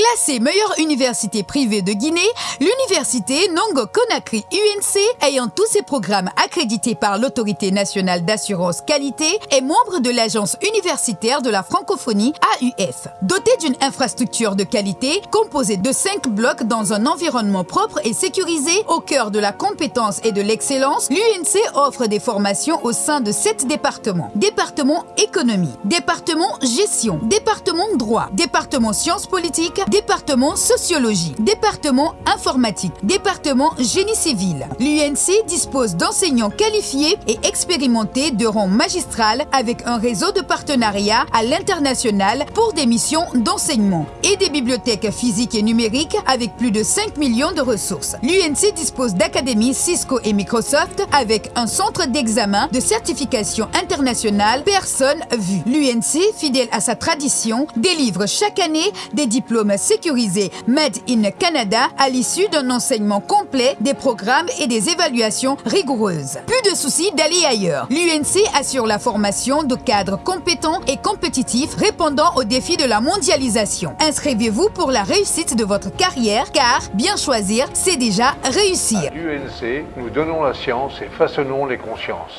Classée meilleure université privée de Guinée, l'université Nongo Conakry UNC, ayant tous ses programmes accrédités par l'autorité nationale d'assurance qualité, est membre de l'agence universitaire de la francophonie AUF. Dotée d'une infrastructure de qualité composée de cinq blocs dans un environnement propre et sécurisé au cœur de la compétence et de l'excellence, l'UNC offre des formations au sein de sept départements. Département économie, département gestion, département droit, département sciences politiques, département sociologie, département informatique, département génie civil. L'UNC dispose d'enseignants qualifiés et expérimentés de rang magistral avec un réseau de partenariats à l'international pour des missions d'enseignement et des bibliothèques physiques et numériques avec plus de 5 millions de ressources. L'UNC dispose d'académies Cisco et Microsoft avec un centre d'examen de certification internationale personne vue. L'UNC, fidèle à sa tradition, délivre chaque année des diplômes sécurisé Made in Canada à l'issue d'un enseignement complet, des programmes et des évaluations rigoureuses. Plus de soucis d'aller ailleurs. L'UNC assure la formation de cadres compétents et compétitifs répondant aux défis de la mondialisation. Inscrivez-vous pour la réussite de votre carrière car bien choisir, c'est déjà réussir. L'UNC, nous donnons la science et façonnons les consciences.